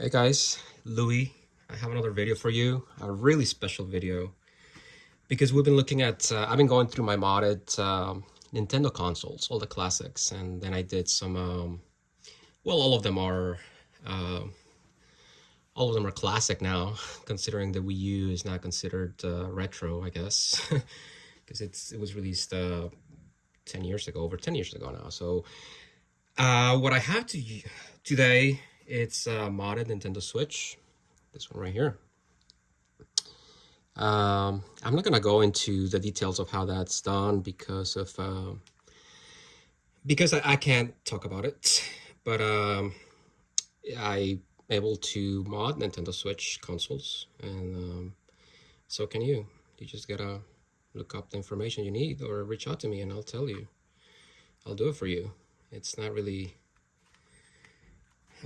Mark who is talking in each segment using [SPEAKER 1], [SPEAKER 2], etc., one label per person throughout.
[SPEAKER 1] Hey guys, Louis. I have another video for you, a really special video, because we've been looking at, uh, I've been going through my modded um, Nintendo consoles, all the classics, and then I did some, um, well, all of them are, uh, all of them are classic now, considering the Wii U is not considered uh, retro, I guess, because it's it was released uh, 10 years ago, over 10 years ago now. So uh, what I have to today, it's a modded Nintendo Switch, this one right here. Um, I'm not gonna go into the details of how that's done because of uh, because I, I can't talk about it, but um, I able to mod Nintendo Switch consoles, and um, so can you. You just gotta look up the information you need or reach out to me and I'll tell you. I'll do it for you. It's not really...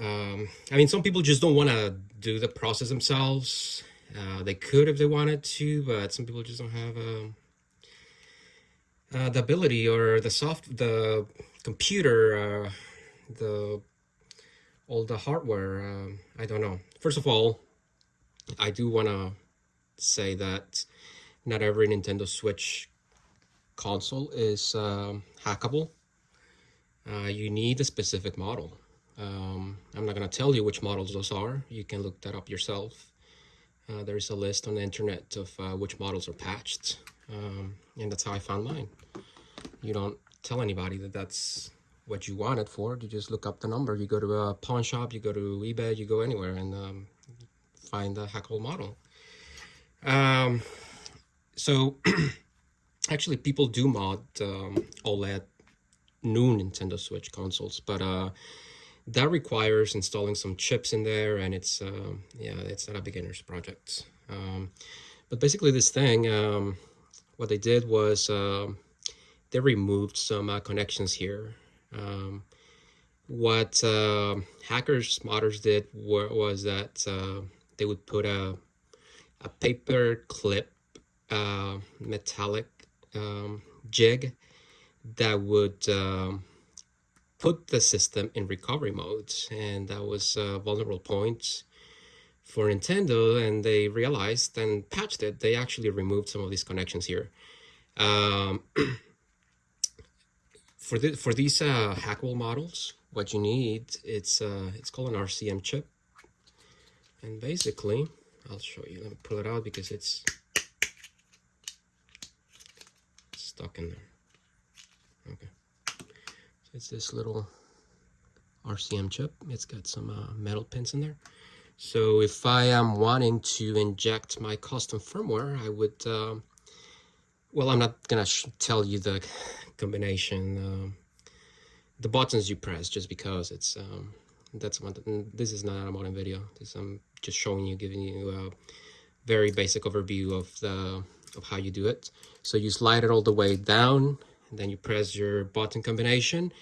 [SPEAKER 1] Um, I mean, some people just don't want to do the process themselves. Uh, they could if they wanted to, but some people just don't have um, uh, the ability or the soft, the computer, uh, the all the hardware. Um, I don't know. First of all, I do want to say that not every Nintendo Switch console is um, hackable. Uh, you need a specific model. Um, I'm not going to tell you which models those are. You can look that up yourself. Uh, there's a list on the internet of uh, which models are patched. Um, and that's how I found mine. You don't tell anybody that that's what you want it for. You just look up the number. You go to a pawn shop, you go to eBay, you go anywhere and um, find the hackable model. Um, so actually people do mod um, OLED new Nintendo Switch consoles, but uh, that requires installing some chips in there and it's, uh, yeah, it's not a beginner's project. Um, but basically this thing, um, what they did was uh, they removed some uh, connections here. Um, what uh, hackers, modders did were, was that they would put a, a paper clip uh, metallic um, jig that would um, put the system in recovery mode and that was a vulnerable point for Nintendo and they realized and patched it. They actually removed some of these connections here. Um, for the for these uh, hackable models what you need it's uh, it's called an RCM chip. And basically I'll show you. Let me pull it out because it's stuck in there. It's this little RCM chip. It's got some uh, metal pins in there. So if I am wanting to inject my custom firmware, I would, uh, well, I'm not gonna tell you the combination, uh, the buttons you press just because it's, um, that's what, this is not a modern video. This I'm just showing you, giving you a very basic overview of the of how you do it. So you slide it all the way down, then you press your button combination,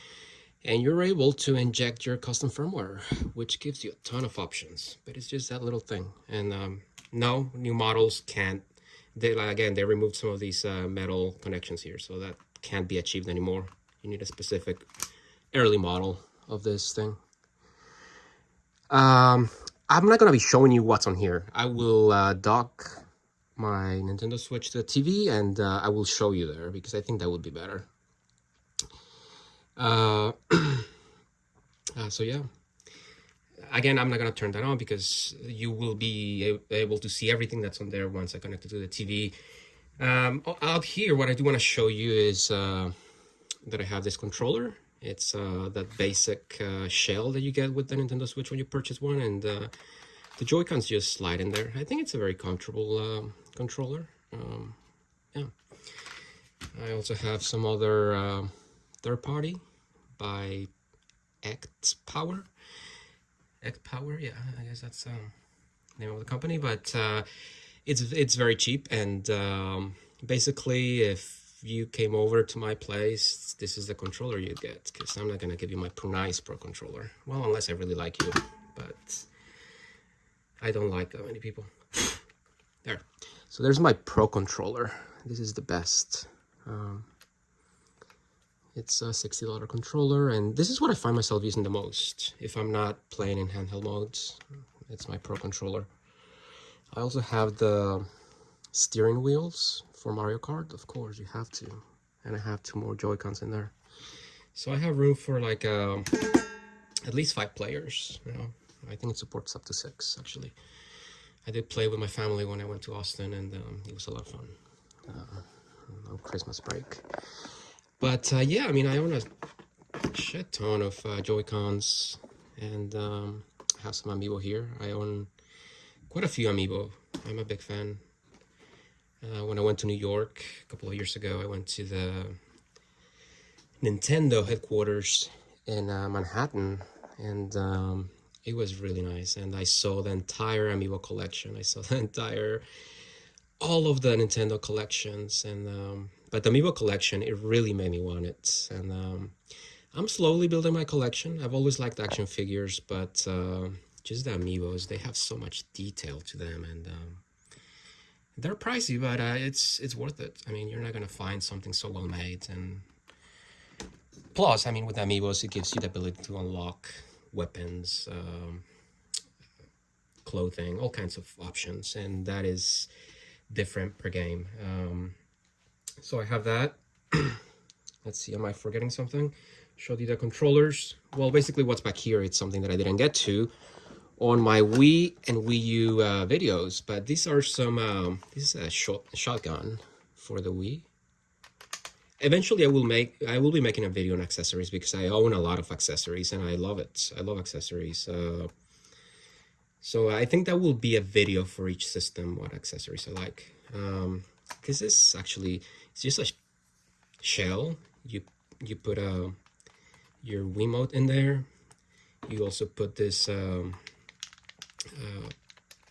[SPEAKER 1] and you're able to inject your custom firmware, which gives you a ton of options, but it's just that little thing. And um, no, new models can't. They like again, they removed some of these uh, metal connections here, so that can't be achieved anymore. You need a specific early model of this thing. Um, I'm not gonna be showing you what's on here. I will uh, dock my Nintendo Switch to the TV and uh, I will show you there because I think that would be better. Uh, uh, so yeah, again, I'm not going to turn that on because you will be able to see everything that's on there once I connect it to the TV. Um, out here, what I do want to show you is uh, that I have this controller. It's uh, that basic uh, shell that you get with the Nintendo Switch when you purchase one and the Joy-Cons just slide in there. I think it's a very comfortable um, controller. Um, yeah. I also have some other uh, third party by X Power. X Power, yeah, I guess that's the um, name of the company, but uh, it's it's very cheap and um, basically if you came over to my place, this is the controller you get because I'm not gonna give you my nice Pro controller. Well, unless I really like you, but I don't like that many people. there. So there's my Pro controller. This is the best. Um, it's a $60 controller, and this is what I find myself using the most if I'm not playing in handheld modes. It's my Pro Controller. I also have the steering wheels for Mario Kart. Of course, you have to. And I have two more Joy-Cons in there. So I have room for like um, at least five players. You know, I think it supports up to six actually. I did play with my family when I went to Austin, and um, it was a lot of fun uh, on Christmas break. But uh, yeah, I mean, I own a shit ton of uh, Joy Cons, and um, have some Amiibo here. I own quite a few Amiibo. I'm a big fan. Uh, when I went to New York a couple of years ago, I went to the Nintendo headquarters in uh, Manhattan, and um, it was really nice. And I saw the entire Amiibo collection. I saw the entire, all of the Nintendo collections, and um, but the Amiibo collection, it really made me want it. And um, I'm slowly building my collection. I've always liked action figures, but uh, just the Amiibos, they have so much detail to them, and um, they're pricey, but uh, it's it's worth it. I mean, you're not gonna find something so well made, and plus, I mean, with Amiibos, it gives you the ability to unlock weapons, um, clothing, all kinds of options, and that is different per game. Um, so I have that. Let's see, am I forgetting something? Showed you the controllers. Well, basically what's back here, it's something that I didn't get to on my Wii and Wii U uh, videos, but these are some, um, this is a shot, shotgun for the Wii. Eventually I will make, I will be making a video on accessories because I own a lot of accessories and I love it. I love accessories. Uh, so I think that will be a video for each system, what accessories I like. Um, because this actually, it's just a shell. You, you put a, your Wiimote in there. You also put this, um, uh,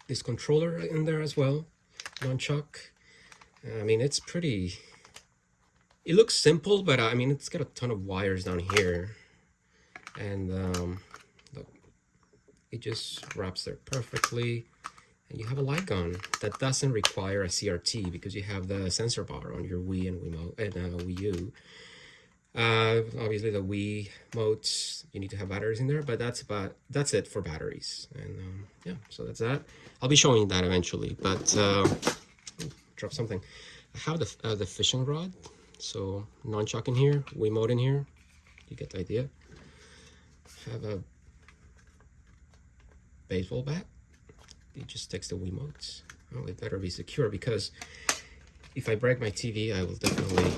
[SPEAKER 1] this controller in there as well, nunchuck. I mean, it's pretty, it looks simple, but uh, I mean, it's got a ton of wires down here. And um, look, it just wraps there perfectly. And you have a light gun that doesn't require a CRT because you have the sensor bar on your Wii and Wiimote and uh, Wii U. Uh, obviously the Wii modes, you need to have batteries in there, but that's about, that's it for batteries. And um, yeah, so that's that. I'll be showing that eventually, but uh, drop something. I have the, uh, the fishing rod, so nunchuck in here, Wiimote in here, you get the idea. Have a baseball bat, it just takes the Wiimotes. Oh, it better be secure because if I break my TV, I will definitely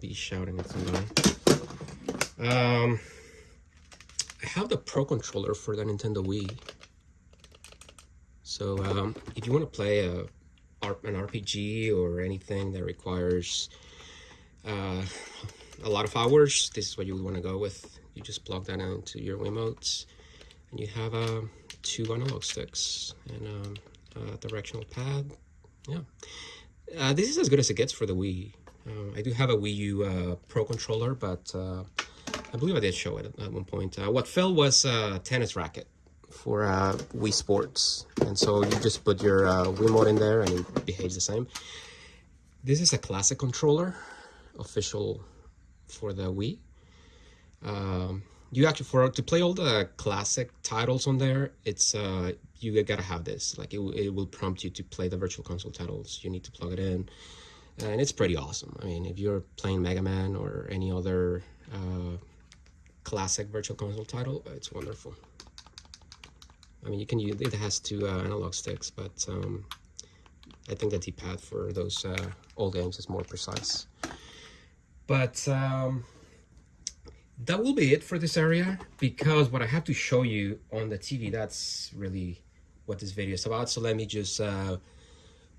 [SPEAKER 1] be shouting at somebody. Um, I have the Pro Controller for the Nintendo Wii. So um, if you want to play a, an RPG or anything that requires uh, a lot of hours, this is what you would want to go with. You just plug that into your Wiimotes and you have uh, two analog sticks and um, a directional pad. Yeah. Uh, this is as good as it gets for the Wii. Uh, I do have a Wii U uh, Pro controller, but uh, I believe I did show it at, one point. Uh, what fell was a tennis racket for uh, Wii Sports. And so you just put your uh, Wiimote in there and it behaves the same. This is a classic controller, official for the Wii. Um, you actually, for to play all the classic titles on there, it's uh, you gotta have this. Like it, it will prompt you to play the Virtual Console titles. You need to plug it in and it's pretty awesome. I mean, if you're playing Mega Man or any other uh, classic Virtual Console title, it's wonderful. I mean, you can use it has two uh, analog sticks, but um, I think the D-pad for those uh, old games is more precise. But um, that will be it for this area because what I have to show you on the TV, that's really what this video is about. So let me just uh,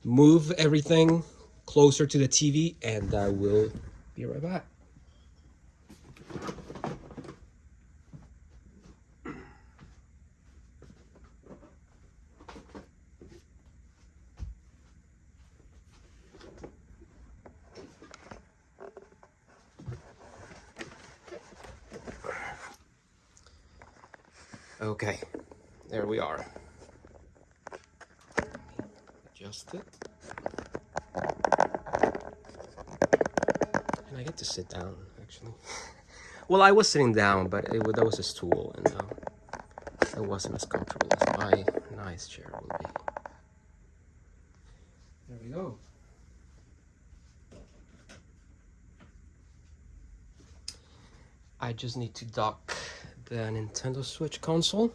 [SPEAKER 1] move everything closer to the TV and I will be right back. Okay, there we are. Adjust it. And I get to sit down, actually. well, I was sitting down, but it, that was a stool. And uh, it wasn't as comfortable as my nice chair will be. There we go. I just need to dock the Nintendo Switch console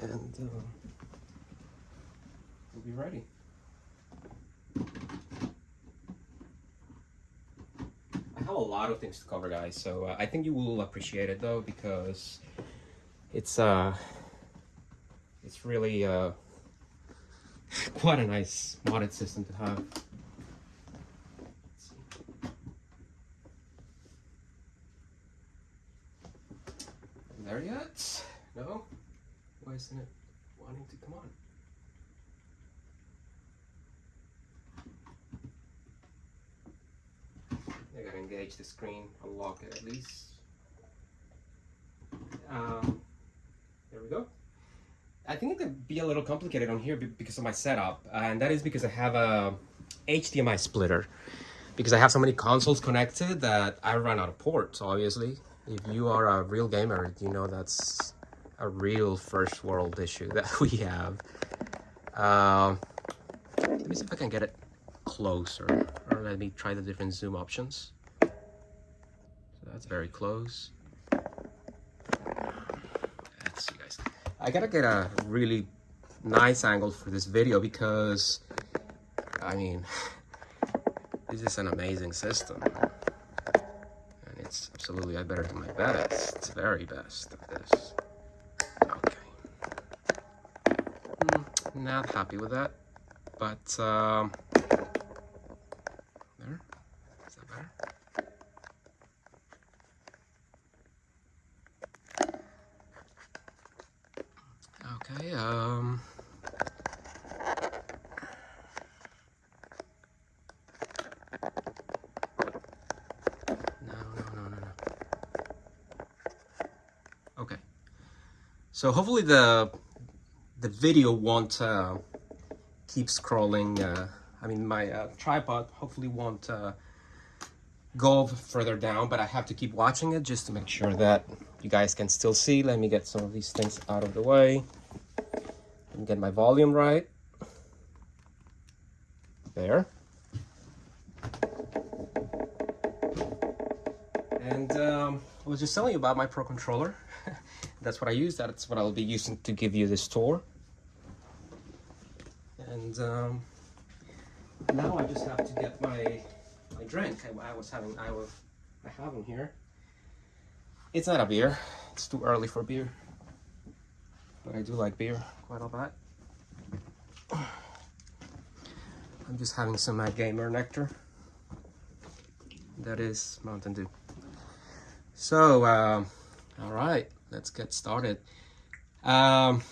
[SPEAKER 1] and uh, we'll be ready. I have a lot of things to cover guys so uh, I think you will appreciate it though because it's uh it's really uh quite a nice modded system to have. There yet? No? Why isn't it wanting to come on? I gotta engage the screen, unlock it at least. Um, there we go. I think it could be a little complicated on here because of my setup, and that is because I have a HDMI splitter. Because I have so many consoles connected that I run out of ports, obviously. If you are a real gamer, you know that's a real first world issue that we have. Uh, let me see if I can get it closer, or let me try the different zoom options. So that's very close. Let's see, guys. I gotta get a really nice angle for this video because, I mean, this is an amazing system. Absolutely, I better do my best. Very best at this. Okay. Mm, not happy with that, but um, there. Is that better? Okay, um... No, no, no, no, no. Okay. So hopefully the the video won't uh, keep scrolling. Uh, I mean, my uh, tripod hopefully won't uh, go further down, but I have to keep watching it just to make sure that you guys can still see. Let me get some of these things out of the way and get my volume right. There. And um, I was just telling you about my Pro Controller. That's what I use. That's what I'll be using to give you this tour. And um, now I just have to get my my drink. I, I was having I was I have them here. It's not a beer. It's too early for beer. But I do like beer quite a lot. I'm just having some Mad Gamer nectar. That is Mountain Dew. So, um, all right, let's get started. Um,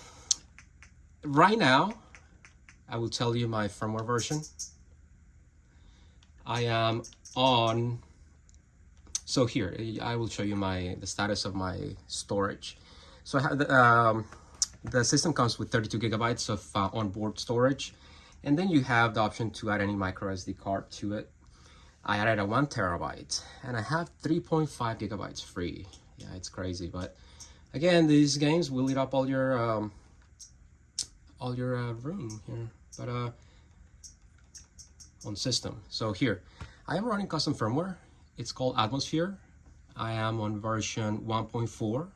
[SPEAKER 1] right now, I will tell you my firmware version. I am on, so here, I will show you my the status of my storage. So I have the, um, the system comes with 32 gigabytes of uh, onboard storage, and then you have the option to add any micro SD card to it. I added a one terabyte, and I have 3.5 gigabytes free. Yeah, it's crazy, but again, these games will eat up all your um, all your uh, room here. But uh, on system, so here, I am running custom firmware. It's called Atmosphere. I am on version 1.4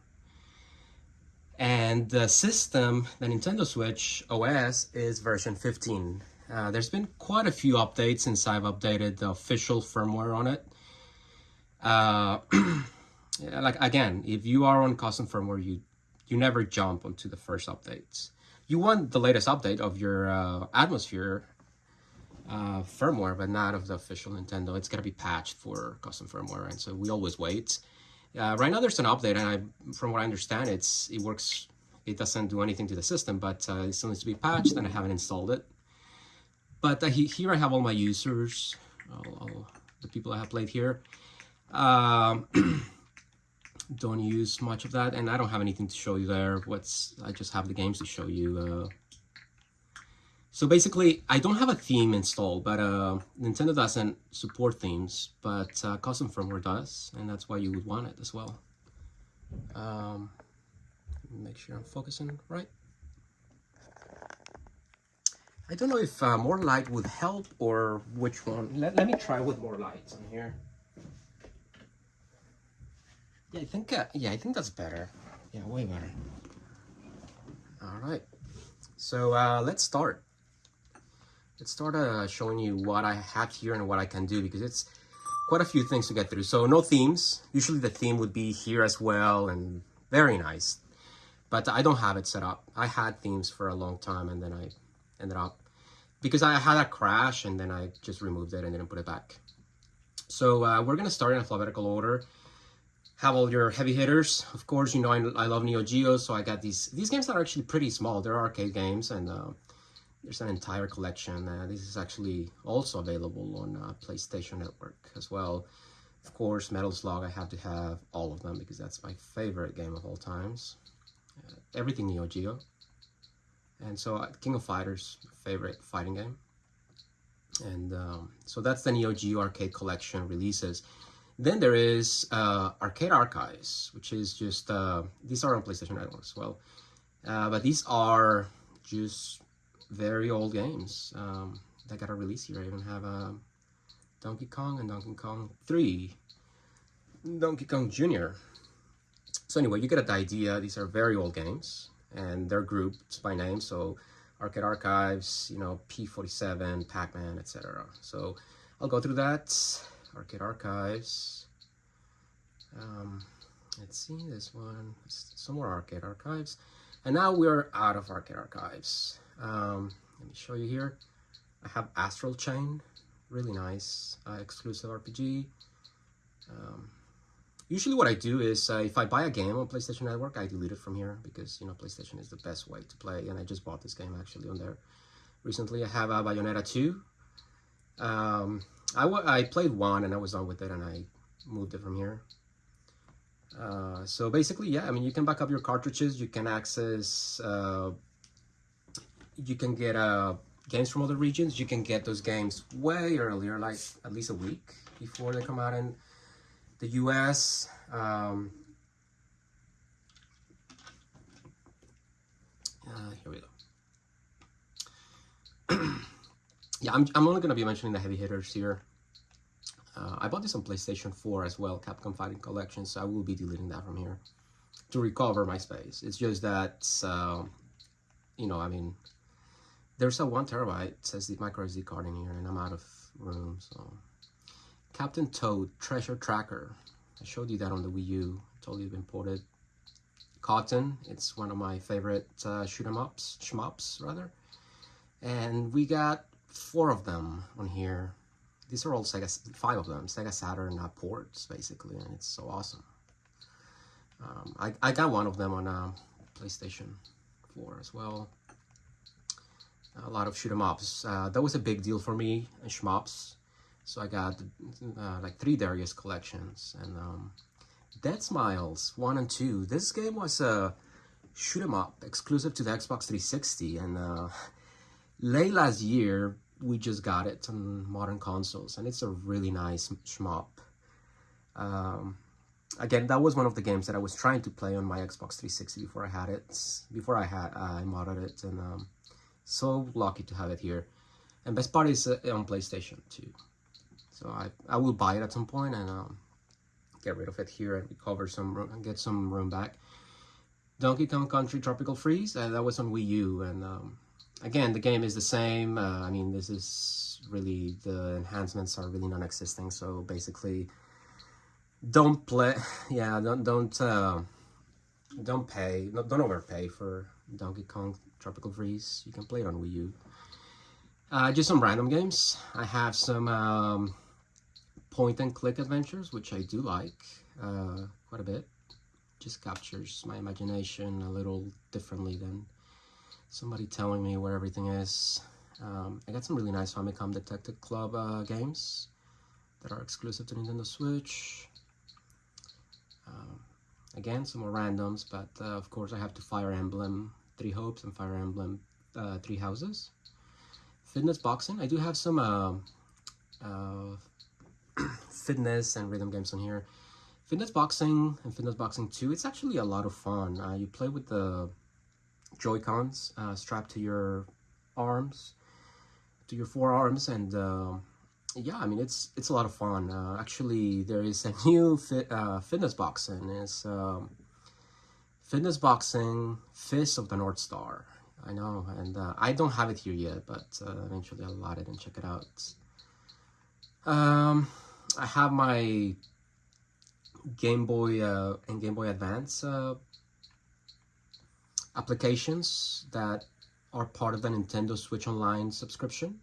[SPEAKER 1] and the system, the Nintendo Switch OS is version 15. Uh, there's been quite a few updates since I've updated the official firmware on it. Uh, like again, if you are on custom firmware, you you never jump onto the first updates. You want the latest update of your uh, Atmosphere uh, firmware, but not of the official Nintendo. It's gonna be patched for custom firmware, and so we always wait. Uh, right now there's an update, and I, from what I understand, it's it works. It doesn't do anything to the system, but uh, it still needs to be patched, and I haven't installed it. But uh, he, here I have all my users, all, all, the people I have played here. Um, don't use much of that, and I don't have anything to show you there. What's I just have the games to show you. Uh, so basically, I don't have a theme installed, but uh, Nintendo doesn't support themes, but uh, custom firmware does, and that's why you would want it as well. Um, make sure I'm focusing right. I don't know if uh, more light would help or which one. Let, let me try with more lights on here. Yeah, I think, uh, yeah, I think that's better. Yeah, way better. All right. So uh, let's start. Let's start uh, showing you what I have here and what I can do because it's quite a few things to get through. So no themes. Usually the theme would be here as well and very nice. But I don't have it set up. I had themes for a long time and then I ended up because I had a crash and then I just removed it and didn't put it back. So uh, we're gonna start in alphabetical order. Have all your heavy hitters. Of course, you know I, I love Neo Geo, so I got these. These games are actually pretty small. They're arcade games, and uh, there's an entire collection. Uh, this is actually also available on uh, PlayStation Network as well. Of course, Metal Slug, I have to have all of them because that's my favorite game of all times. Uh, everything Neo Geo. And so uh, King of Fighters, favorite fighting game. And um, so that's the Neo Geo Arcade Collection releases. Then there is uh, Arcade Archives, which is just, uh, these are on PlayStation Network as well. Uh, but these are just very old games um, that got a release here. I even have um, Donkey Kong and Donkey Kong 3, Donkey Kong Jr. So anyway, you get the idea. These are very old games and they're grouped by name. So Arcade Archives, you know, P47, Pac-Man, etc. So I'll go through that. Arcade Archives. Um, let's see this one. Some more Arcade Archives. And now we're out of Arcade Archives. Um, let me show you here. I have Astral Chain. Really nice. Uh, exclusive RPG. Um, Usually what I do is uh, if I buy a game on PlayStation Network, I delete it from here because, you know, PlayStation is the best way to play. And I just bought this game actually on there. Recently I have a Bayonetta 2. Um, I, I played one and I was done with it and I moved it from here. Uh, so basically, yeah, I mean, you can back up your cartridges. You can access, uh, you can get uh, games from other regions. You can get those games way earlier, like at least a week before they come out in the US. Um, uh, here we go. yeah, I'm, I'm only going to be mentioning the heavy hitters here. Uh, I bought this on PlayStation 4 as well, Capcom Fighting Collection, so I will be deleting that from here to recover my space. It's just that, uh, you know, I mean, there's a one terabyte says the micro SD card in here, and I'm out of room, so Captain Toad Treasure Tracker. I showed you that on the Wii U. I told you it's. Cotton, it's one of my favorite uh, shoot 'em ups, shmups rather. And we got four of them on here. These are all Sega, five of them, Sega Saturn uh, ports basically, and it's so awesome. Um, I, I got one of them on uh, PlayStation 4 as well. A lot of shoot 'em ups. Uh, that was a big deal for me in shmups so I got uh, like three Darius collections and um, Deathsmiles 1 and 2. This game was a shoot 'em up exclusive to the Xbox 360 and uh, late last year we just got it on modern consoles and it's a really nice shmup. Um, again, that was one of the games that I was trying to play on my Xbox 360 before I had it, before I had uh, I modded it and um, so lucky to have it here. And best part is uh, on PlayStation too. So I, I will buy it at some point and um, get rid of it here and recover some room and get some room back. Donkey Kong Country Tropical Freeze, uh, that was on Wii U and um, again the game is the same. Uh, I mean this is really, the enhancements are really non-existing so basically don't play, yeah don't, don't, uh, don't pay, don't overpay for Donkey Kong Tropical Freeze. You can play it on Wii U. Uh, just some random games. I have some um, point and click adventures, which I do like uh, quite a bit. Just captures my imagination a little differently than somebody telling me where everything is. Um, I got some really nice Famicom Detective Club uh, games that are exclusive to Nintendo Switch. Um, again, some more randoms, but uh, of course I have to Fire Emblem Three Hopes and Fire Emblem uh, Three Houses. Fitness Boxing, I do have some uh, uh, fitness and rhythm games on here. Fitness Boxing and Fitness Boxing 2, it's actually a lot of fun. Uh, you play with the Joy-Cons uh, strapped to your arms, to your forearms, and uh, yeah, I mean, it's it's a lot of fun. Uh, actually, there is a new fit, uh, Fitness Boxing. It's um, Fitness Boxing Fist of the North Star. I know, and uh, I don't have it here yet, but eventually I'll load it and check it out. Um, I have my Game Boy uh, and Game Boy Advance uh, applications that are part of the Nintendo Switch Online subscription.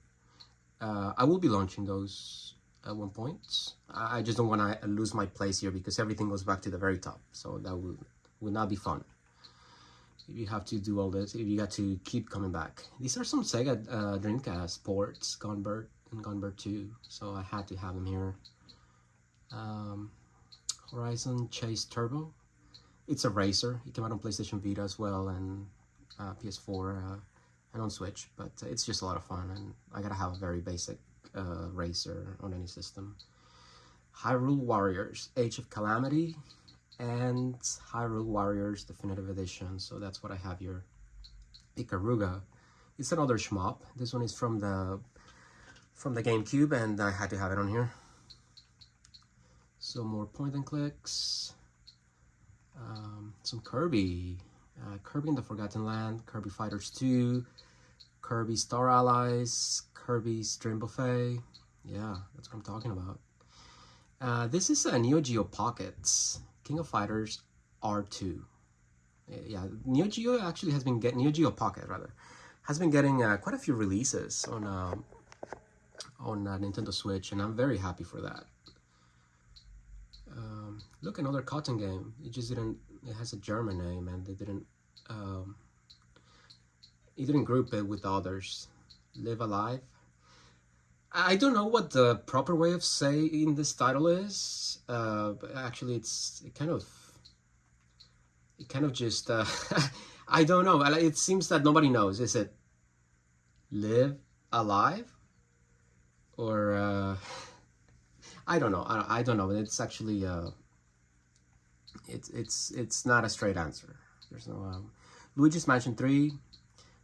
[SPEAKER 1] Uh, I will be launching those at one point. I just don't want to lose my place here because everything goes back to the very top. So that will, will not be fun. If you have to do all this, if you got to keep coming back. These are some Sega uh, Dreamcast ports, Gunbird and Gunbird 2. So I had to have them here. Um, Horizon Chase Turbo. It's a racer. It came out on PlayStation Vita as well and uh, PS4 uh, and on Switch, but it's just a lot of fun and I gotta have a very basic uh, racer on any system. Hyrule Warriors Age of Calamity and Hyrule Warriors Definitive Edition, so that's what I have here. Ikaruga. It's another shmup. This one is from the from the GameCube and I had to have it on here So more point and clicks, um, some Kirby, uh, Kirby in the Forgotten Land, Kirby Fighters 2, Kirby Star Allies, Kirby's Dream Buffet. Yeah, that's what I'm talking about. Uh, this is a Neo Geo Pockets, King of Fighters R2. Yeah, Neo Geo actually has been getting, Neo Geo Pocket rather, has been getting uh, quite a few releases on, um, on uh, Nintendo Switch, and I'm very happy for that. Um, look, another cotton game. It just didn't. It has a German name, and they didn't. Um, it didn't group it with others. Live alive. I don't know what the proper way of saying this title is. Uh, but actually, it's it kind of. It kind of just. Uh, I don't know. It seems that nobody knows. Is it live alive, or? Uh, I don't know. I, don't know. It's actually uh, it's it's it's not a straight answer. There's no um, Luigi's Mansion 3,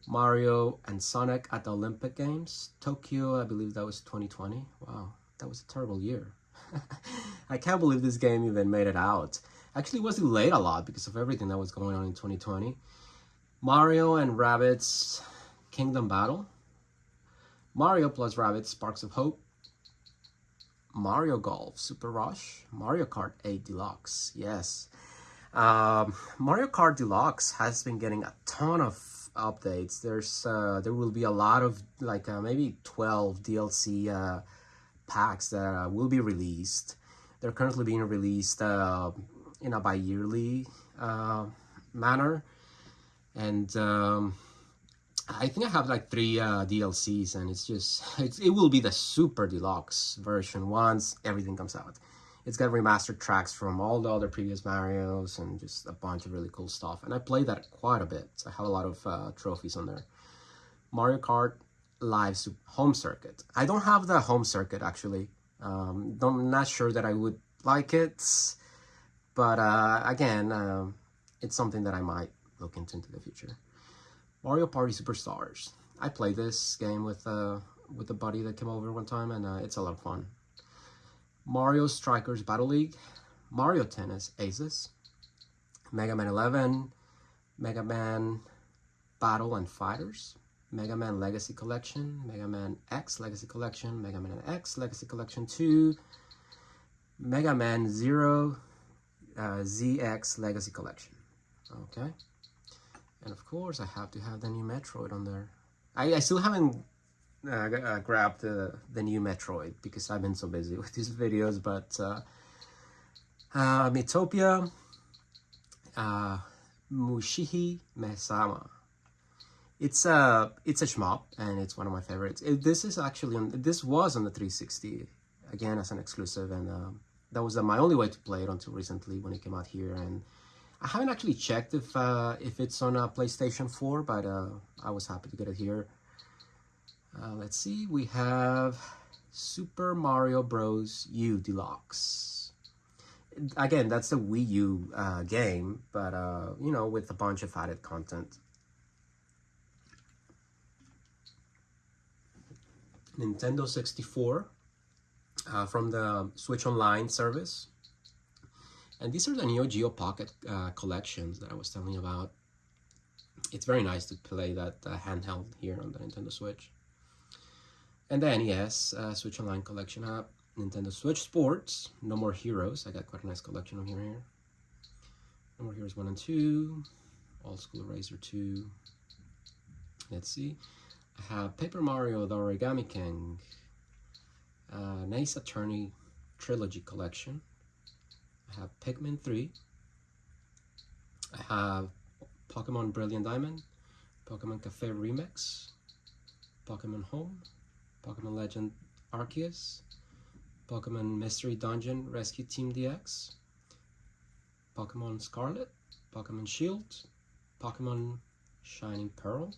[SPEAKER 1] Mario and Sonic at the Olympic Games, Tokyo. I believe that was 2020. Wow, that was a terrible year. I can't believe this game even made it out. Actually, it was delayed a lot because of everything that was going on in 2020. Mario and Rabbids Kingdom Battle. Mario plus Rabbids Sparks of Hope. Mario Golf Super Rush, Mario Kart 8 Deluxe, yes. Um, Mario Kart Deluxe has been getting a ton of updates. There's uh, there will be a lot of like uh, maybe 12 DLC uh, packs that uh, will be released. They're currently being released uh, in a bi-yearly uh, manner, and um, I think I have like three DLCs and it's just, it's, it will be the super deluxe version once everything comes out. It's got remastered tracks from all the other previous Marios and just a bunch of really cool stuff. And I play that quite a bit. So I have a lot of uh, trophies on there. Mario Kart Live Home Circuit. I don't have the home circuit actually. Um, I'm not sure that I would like it. But uh, again, uh, it's something that I might look into into the future. Mario Party Superstars. I played this game with uh, with a buddy that came over one time, and uh, it's a lot of fun. Mario Strikers Battle League, Mario Tennis Aces, Mega Man 11, Mega Man Battle and Fighters, Mega Man Legacy Collection, Mega Man X Legacy Collection, Mega Man X Legacy Collection 2, Mega Man 0 uh, ZX Legacy Collection. Okay. And of course, I have to have the new Metroid on there. I, I still haven't uh, uh, grabbed the, the new Metroid because I've been so busy with these videos, but uh, uh, Miitopia, uh, Mushihi Mesama. It's a it's a shmup and it's one of my favorites. It, this is actually on this was on the 360 again as an exclusive, and uh, that was uh, my only way to play it until recently when it came out here. And I haven't actually checked if uh, if it's on a PlayStation 4, but uh, I was happy to get it here. Uh, let's see, we have Super Mario Bros. U Deluxe. again, that's the Wii U uh, game, but uh, you know, with a bunch of added content. Nintendo 64 uh, from the Switch Online service. And these are the Neo Geo Pocket uh, collections that I was telling you about. It's very nice to play that uh, handheld here on the Nintendo Switch. And the NES uh, Switch Online collection app. Nintendo Switch Sports, No More Heroes. I got quite a nice collection of here. here. No More Heroes 1 and 2. All School Eraser 2. Let's see. I have Paper Mario The Origami King. Uh, Ace Attorney Trilogy Collection. I have Pikmin 3. I have Pokemon Brilliant Diamond. Pokemon Cafe Remix. Pokemon Home. Pokemon Legend Arceus. Pokemon Mystery Dungeon Rescue Team DX, Pokemon Scarlet, Pokemon Shield, Pokemon Shining Pearl,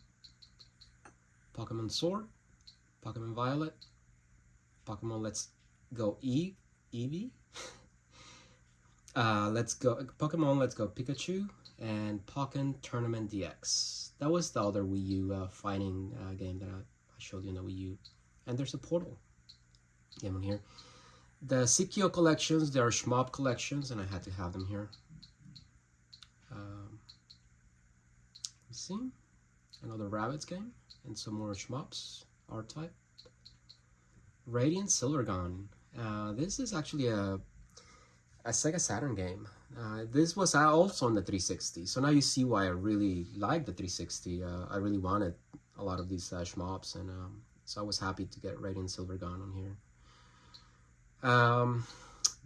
[SPEAKER 1] Pokemon Sword, Pokemon Violet, Pokemon Let's Go E Eevee, uh, Let's Go Pokemon Let's Go Pikachu, and Pokken Tournament DX. That was the other Wii U uh, fighting uh, game that I, I showed you in the Wii U. And there's a portal game here. The Psikyo collections, they are Shmup collections, and I had to have them here. Um, see, another Rabbids game, and some more Shmups, R-Type. Radiant Silvergun. Uh, this is actually a, a Sega Saturn game. Uh, this was also on the 360, so now you see why I really like the 360. Uh, I really wanted a lot of these uh, shmups, and um, so I was happy to get Radiant Silvergun on here. Um,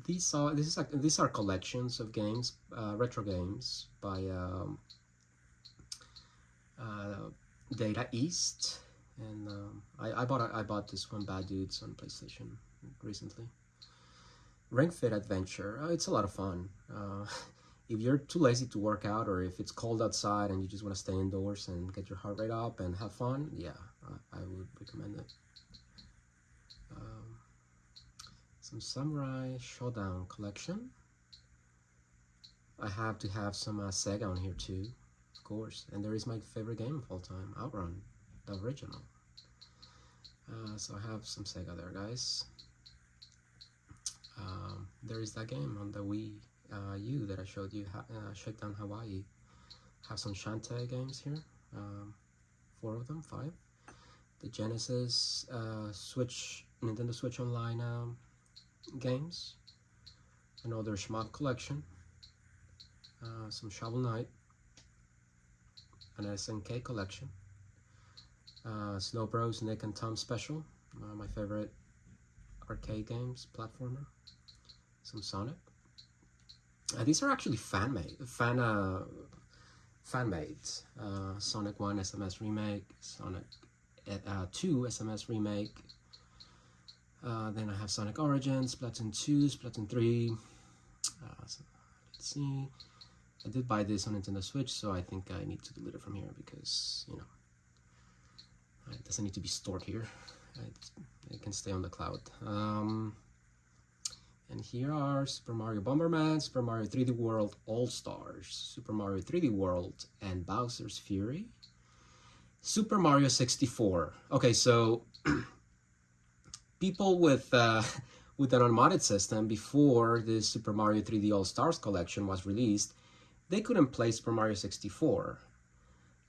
[SPEAKER 1] these are this is like, these are collections of games, uh, retro games by um, uh, Data East, and um, I, I bought I bought this one Bad Dudes on PlayStation recently. Ring Fit Adventure, uh, it's a lot of fun. Uh, if you're too lazy to work out, or if it's cold outside and you just want to stay indoors and get your heart rate up and have fun, yeah, I, would recommend it. Um, some Samurai Shodown collection. I have to have some uh, Sega on here too, of course. And there is my favorite game of all time, Outrun, the original. Uh, so I have some Sega there, guys. Um, there is that game on the Wii uh, U that I showed you, uh, Shakedown Hawaii. Have some Shantae games here, um, four of them, five. The Genesis, uh, Switch, Nintendo Switch Online um, games, another Shmup collection, uh, some Shovel Knight, an SNK collection, uh, Snow Bros Nick and Tom Special, uh, my favorite arcade games, platformer, some Sonic. Uh, these are actually fan made, fan uh, fan made. Uh, Sonic One SMS remake, Sonic uh, 2 SMS remake, uh, then I have Sonic Origins, Splatoon 2, Splatoon 3. Uh, so let's see. I did buy this on Nintendo Switch, so I think I need to delete it from here because, you know, it doesn't need to be stored here. It, it can stay on the cloud. Um, and here are Super Mario Bomberman, Super Mario 3D World All-Stars, Super Mario 3D World, and Bowser's Fury. Super Mario 64. Okay, so people with uh, with an unmodded system before the Super Mario 3D All Stars collection was released, they couldn't play Super Mario 64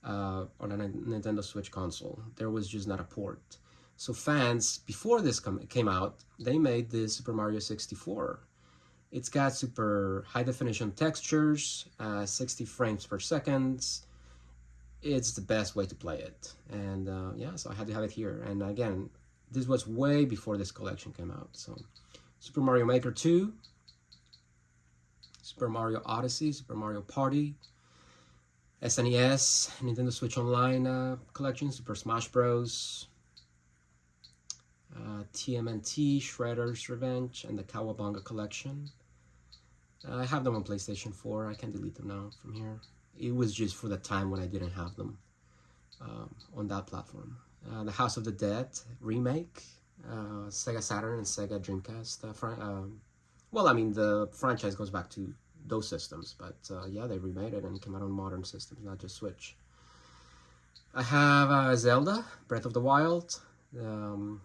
[SPEAKER 1] uh, on a Nintendo Switch console. There was just not a port. So fans, before this came out, they made this Super Mario 64. It's got super high definition textures, uh, 60 frames per second. It's the best way to play it. And uh, yeah, so I had to have it here. And again, this was way before this collection came out. So Super Mario Maker 2, Super Mario Odyssey, Super Mario Party, SNES, Nintendo Switch Online uh, collection, Super Smash Bros, uh, TMNT, Shredder's Revenge, and the Cowabunga collection. Uh, I have them on PlayStation 4. I can delete them now from here. It was just for the time when I didn't have them um, on that platform. Uh, the House of the Dead remake, uh, Sega Saturn and Sega Dreamcast, uh, um, well, I mean, the franchise goes back to those systems, but uh, yeah, they remade it and came out on modern systems, not just Switch. I have uh, Zelda, Breath of the Wild, um,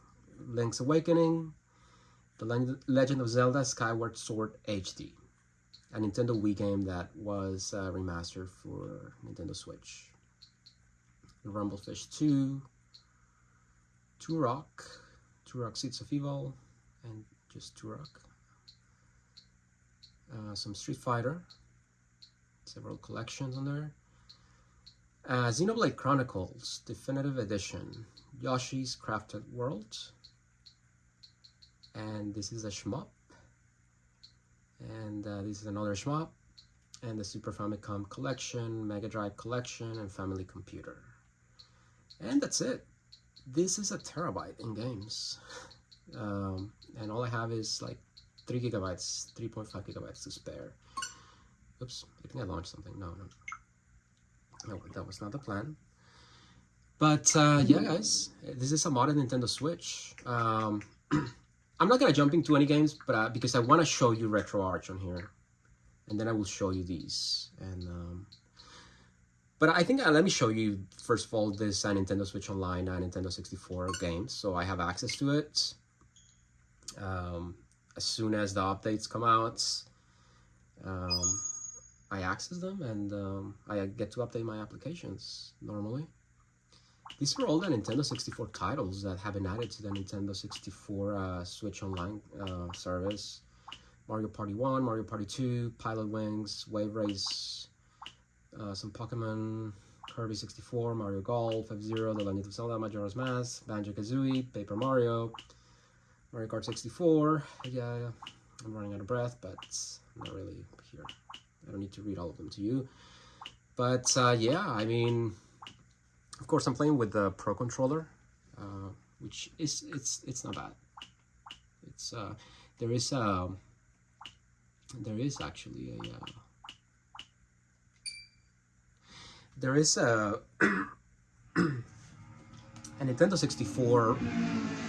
[SPEAKER 1] Link's Awakening, The Legend of Zelda Skyward Sword HD, a Nintendo Wii game that was uh, remastered for Nintendo Switch. Rumblefish 2, Turok, Turok Seeds of Evil, and just Turok. Uh, some Street Fighter, several collections on there. Uh, Xenoblade Chronicles Definitive Edition, Yoshi's Crafted World, and this is a shmup, and uh, this is another shmup, and the Super Famicom Collection, Mega Drive Collection, and Family Computer. And that's it. This is a terabyte in games, um, and all I have is like 3 gigabytes, 3.5 gigabytes to spare. Oops, I think I launched something. No, no. No, that was not the plan. But uh, yeah, guys, this is a modern Nintendo Switch. Um, I'm not gonna jump into any games, but uh, because I want to show you RetroArch on here, and then I will show you these. And um, but I think uh, let me show you first of all this uh, Nintendo Switch Online, uh, Nintendo 64 games, so I have access to it. Um, as soon as the updates come out, um, I access them and um, I get to update my applications normally. These are all the Nintendo 64 titles that have been added to the Nintendo 64 uh, Switch Online uh, service. Mario Party 1, Mario Party 2, Pilotwings, Wave Race, uh, some Pokemon, Kirby 64, Mario Golf, F-Zero, The Legend of Zelda, Majora's Mask, Banjo-Kazooie, Paper Mario, Mario Kart 64. Yeah, I'm running out of breath, but I'm not really here. I don't need to read all of them to you. But uh, yeah, I mean, of course, I'm playing with the Pro Controller, uh, which is it's it's not bad. It's uh, there is a um, there is actually a uh, there is a a Nintendo 64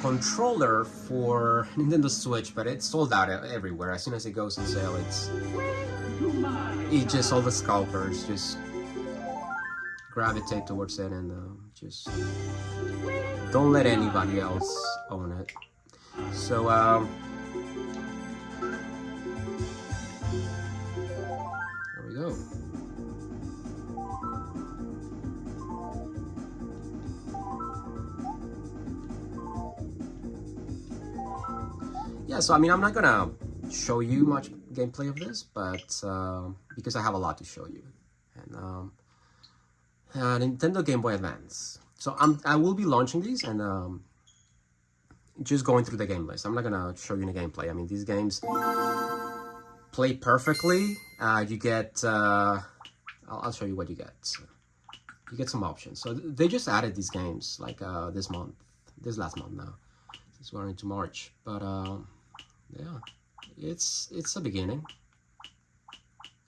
[SPEAKER 1] controller for Nintendo Switch, but it's sold out everywhere. As soon as it goes on sale, it's it just all the scalpers just gravitate towards it and uh, just don't let anybody else own it. So um, there we go. yeah, so I mean, I'm not gonna show you much gameplay of this, but uh, because I have a lot to show you. And um, uh, Nintendo Game Boy Advance. So I'm, I will be launching these and um, just going through the game list. I'm not gonna show you the gameplay. I mean, these games play perfectly. Uh, you get, uh, I'll, I'll, show you what you get. You get some options. So they just added these games like uh, this month, this last month now. Since we're into March, but. Um, yeah, it's it's a beginning.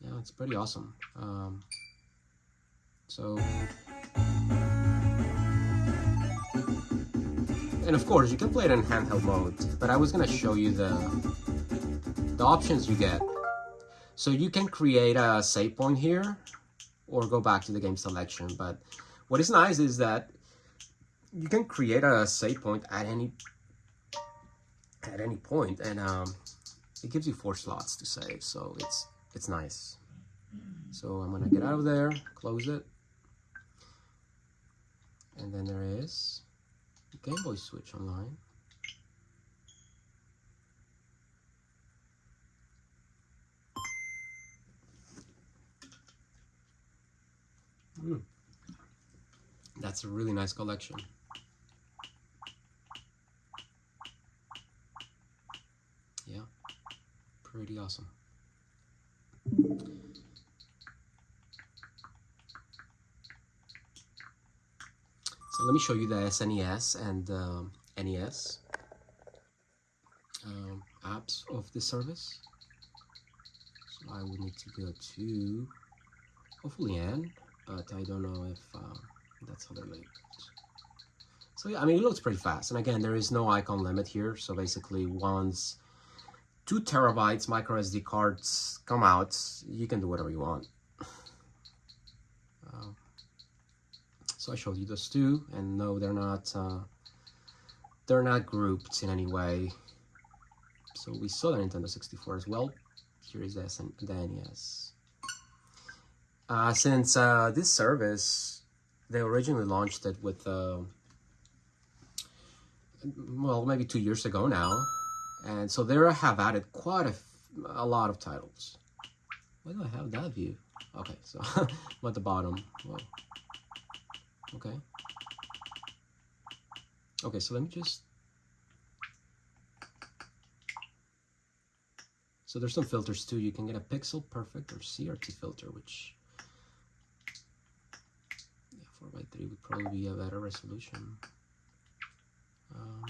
[SPEAKER 1] Yeah, it's pretty awesome. Um, so, and of course you can play it in handheld mode, but I was gonna show you the the options you get. So you can create a save point here, or go back to the game selection. But what is nice is that you can create a save point at any at any point and um, it gives you four slots to save so it's it's nice so I'm gonna get out of there close it and then there is Game Boy Switch online mm. that's a really nice collection Yeah, pretty awesome. Let me show you the SNES and um, NES um, apps of the service. So I would need to go to hopefully N, but I don't know if uh, that's how they're. So yeah, I mean, it looks pretty fast. And again, there is no icon limit here. So basically once two terabytes micro SD cards come out, you can do whatever you want. So I showed you those two, and no, they're not uh, they're not grouped in any way. So we saw the Nintendo 64 as well. Here is the, the NES. Uh, since uh, this service, they originally launched it with, uh, well, maybe two years ago now. And so they have added quite a, a lot of titles. Why do I have that view? Okay, so I'm at the bottom. Whoa. Okay. Okay, so let me just... So there's some filters too. You can get a pixel perfect or CRT filter, which yeah, 4x3 would probably be a better resolution. Um,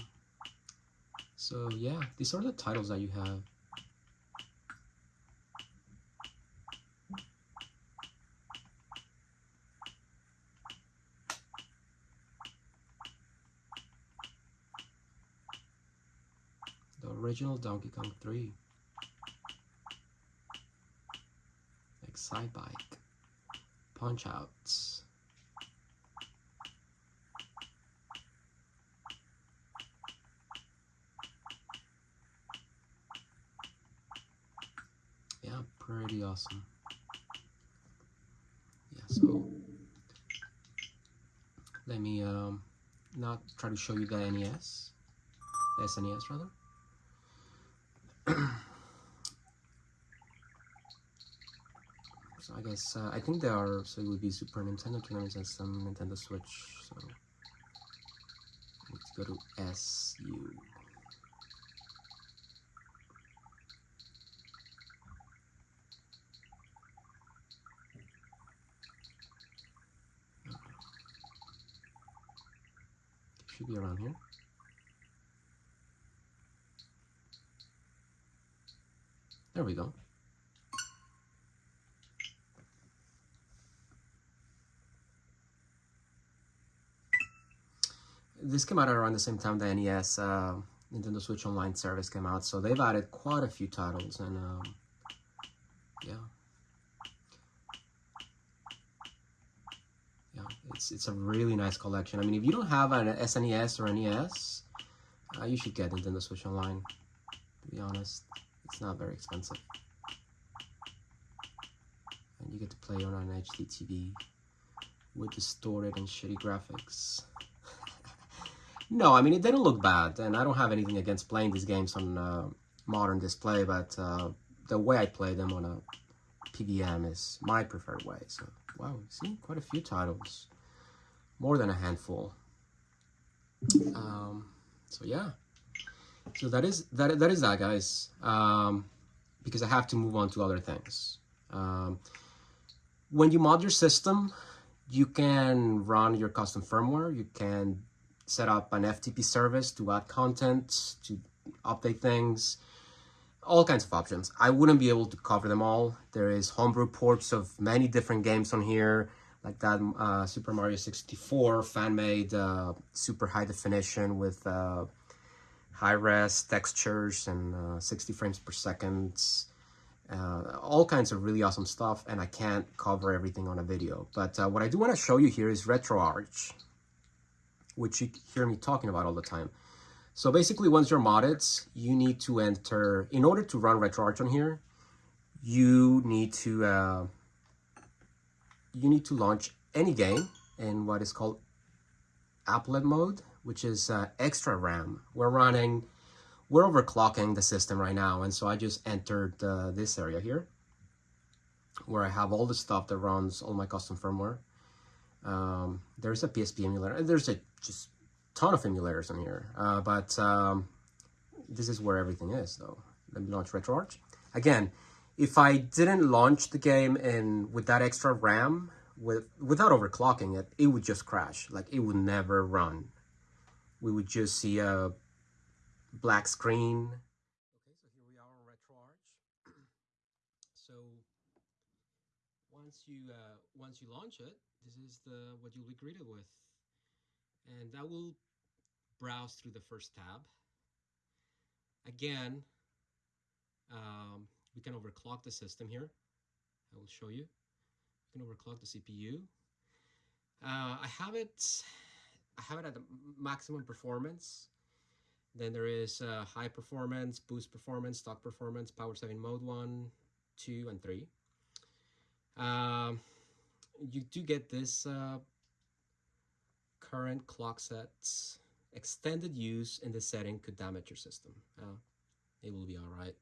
[SPEAKER 1] so yeah, these are the titles that you have. The original Donkey Kong 3. Excitebike. Punch Outs. Yeah, pretty awesome. Yeah, so let me um, not try to show you the NES, the SNES rather. I guess, uh, I think there are, so it would be Super Nintendo tournaments and some Nintendo Switch, so let's go to SU. should be around here. There we go. This came out around the same time the NES uh, Nintendo Switch Online service came out, so they've added quite a few titles, and um, yeah. It's, it's a really nice collection. I mean, if you don't have an SNES or NES, uh, you should get Nintendo Switch Online, to be honest. It's not very expensive. And you get to play on an HD TV with distorted and shitty graphics. No, I mean, it don't look bad, and I don't have anything against playing these games on uh, modern display, but uh, the way I play them on a PVM is my preferred way. So, wow, see, quite a few titles more than a handful. Um, so yeah, so that is that that is that, guys. Um, because I have to move on to other things. Um, when you mod your system, you can run your custom firmware. You can set up an FTP service to add content, to update things, all kinds of options. I wouldn't be able to cover them all. There is homebrew ports of many different games on here like that uh, Super Mario 64 fan-made uh, super high definition with uh, high-res textures and uh, 60 frames per second. Uh, all kinds of really awesome stuff, and I can't cover everything on a video. But uh, what I do want to show you here is RetroArch, which you hear me talking about all the time. So basically, once you're modded, you need to enter, in order to run RetroArch on here, you need to you need to launch any game in what is called applet mode, which is uh, extra RAM. We're running, we're overclocking the system right now, and so I just entered uh, this area here, where I have all the stuff that runs all my custom firmware. Um, there's a PSP emulator, and there's a just ton of emulators in here, uh, but um, this is where everything is, though. Let me launch RetroArch. Again, if I didn't launch the game and with that extra RAM, with without overclocking it, it would just crash. Like it would never run. We would just see a black screen. Okay, so here we are on RetroArch. so once you uh, once you launch it, this is the what you'll be greeted with, and that will browse through the first tab. Again, Um, we can overclock the system here. I will show you. You can overclock the CPU. Uh, I have it. I have it at the maximum performance. Then there is uh, high performance, boost performance, stock performance, power saving mode one, two, and three. Um, you do get this uh, current clock sets. Extended use in this setting could damage your system. Uh, it will be all right.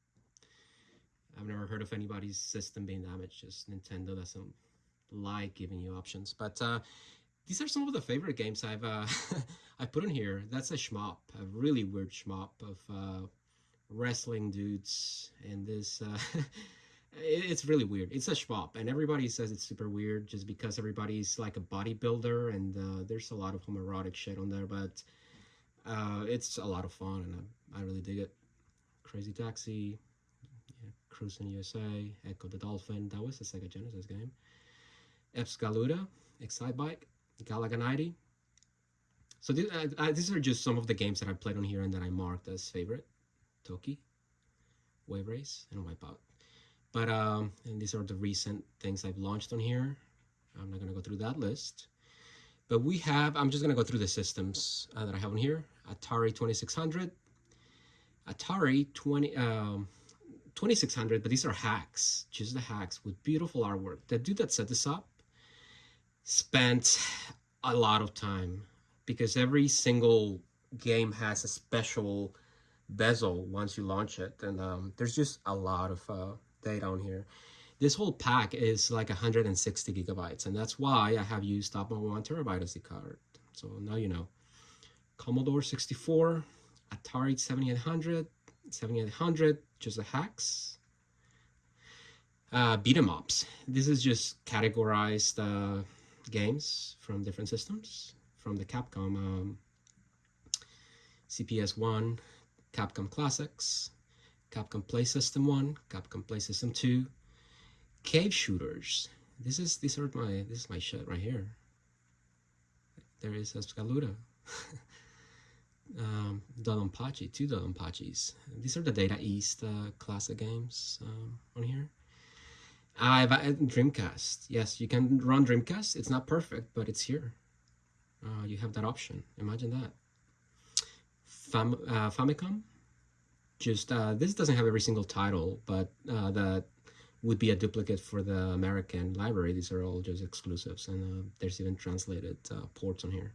[SPEAKER 1] I've never heard of anybody's system being damaged. Just Nintendo doesn't like giving you options. But uh, these are some of the favorite games I've uh, I put in here. That's a shmup, a really weird shmup of uh, wrestling dudes, and this uh, it's really weird. It's a shmup, and everybody says it's super weird just because everybody's like a bodybuilder, and uh, there's a lot of homoerotic shit on there, but uh, it's a lot of fun, and I, I really dig it. Crazy Taxi, yeah, Cruis'n USA, Ecco the Dolphin. That was a Sega Genesis game. Excalibur, Excitebike, Galaga 90. So uh, uh, these are just some of the games that I played on here and that I marked as favorite. Toki, Wave Race, and Wipeout. But um, and these are the recent things I've launched on here. I'm not gonna go through that list. But we have, I'm just gonna go through the systems uh, that I have on here. Atari 2600, Atari 20, um, 2600, but these are hacks, just the hacks with beautiful artwork. The dude that set this up spent a lot of time because every single game has a special bezel once you launch it. And um, there's just a lot of uh, data on here. This whole pack is like 160 gigabytes, and that's why I have used up my one terabyte SD card. So now you know. Commodore 64, Atari 7800, 7800, just the hacks. Uh, beat 'em ups. This is just categorized uh, games from different systems, from the Capcom um, CPS 1, Capcom Classics, Capcom Play System 1, Capcom Play System 2, Cave Shooters. This is these are my this is my shit right here. There is Excalibur. um, Dodonpachi, two Dodonpachis. These are the Data East uh, classic games um, on here. I've uh, Dreamcast. Yes, you can run Dreamcast. It's not perfect, but it's here. Uh, you have that option. Imagine that. Fam uh, Famicom. Just uh, this doesn't have every single title, but uh, that would be a duplicate for the American library. These are all just exclusives, and uh, there's even translated ports on here.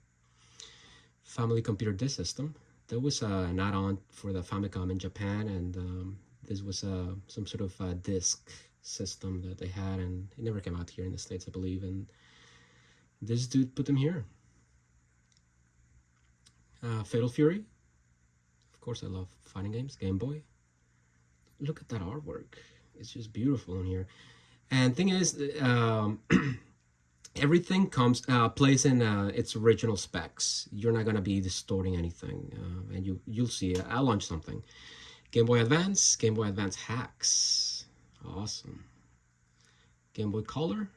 [SPEAKER 1] Family Computer Disk System. There was an add-on for the Famicom in Japan, and um, this was some sort of disk system that they had and it never came out here in the States, I believe. And this dude put them here. Uh, Fatal Fury. Course, I love fighting games. Game Boy. Look at that artwork. It's just beautiful in here. And thing is, um, everything comes uh, plays in uh, its original specs. You're not gonna be distorting anything, uh, and you you'll see. I'll launch something. Game Boy Advance, Game Boy Advance hacks. Awesome. Game Boy Color.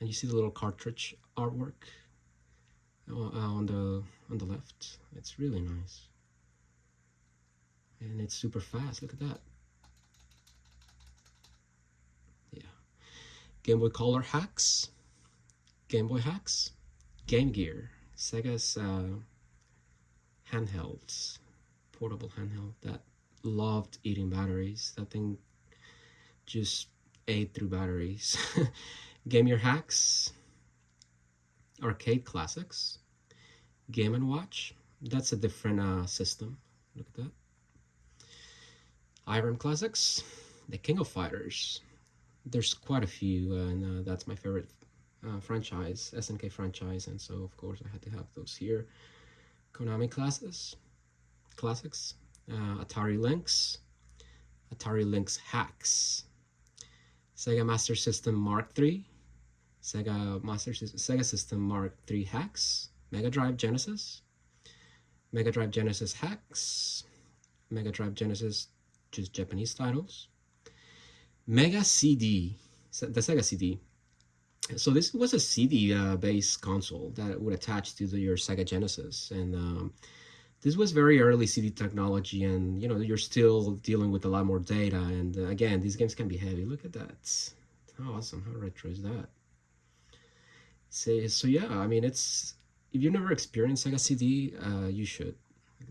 [SPEAKER 1] And you see the little cartridge artwork uh, on the on the left. It's really nice. And it's super fast. Look at that. Yeah. Game Boy Color hacks. Game Boy hacks. Game Gear. Sega's uh, handhelds. Portable handheld that loved eating batteries. That thing just ate through batteries. Game Gear Hacks, Arcade Classics, Game & Watch. That's a different uh, system. Look at that. Irem Classics, The King of Fighters. There's quite a few, and uh, that's my favorite uh, franchise, SNK franchise, and so of course I had to have those here. Konami Classics, Classics, uh, Atari Lynx, Atari Lynx Hacks, Sega Master System Mark III, Sega Master Sega System Mark III hacks, Mega Drive Genesis, Mega Drive Genesis hacks, Mega Drive Genesis just Japanese titles, Mega CD, the Sega CD. So this was a CD uh, based console that would attach to the, your Sega Genesis, and um, this was very early CD technology, and you know you're still dealing with a lot more data. And uh, again, these games can be heavy. Look at that! How awesome! How retro is that? So, so yeah, I mean, it's if you've never experienced Sega CD, uh, you should.